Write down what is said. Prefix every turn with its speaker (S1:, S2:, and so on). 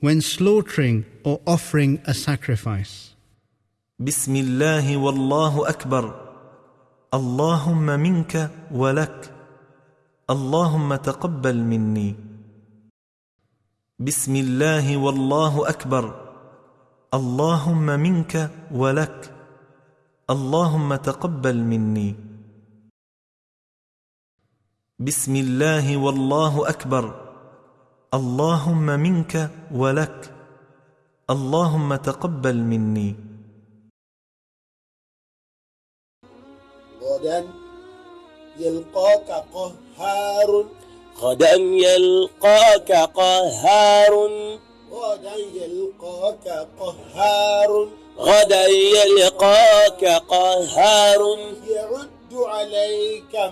S1: when slaughtering or offering a sacrifice.
S2: بسم الله والله أكبر اللهم منك ولك اللهم تقبل مني بسم الله والله أكبر اللهم منك ولك اللهم تقبل مني بسم الله والله أكبر اللهم منك ولك. اللهم تقبل مني.
S3: غدا يلقاك قهار.
S4: غدا يلقاك قهار.
S3: غدا يلقاك قهار.
S4: غدا يلقاك قهار.
S3: يعد عليك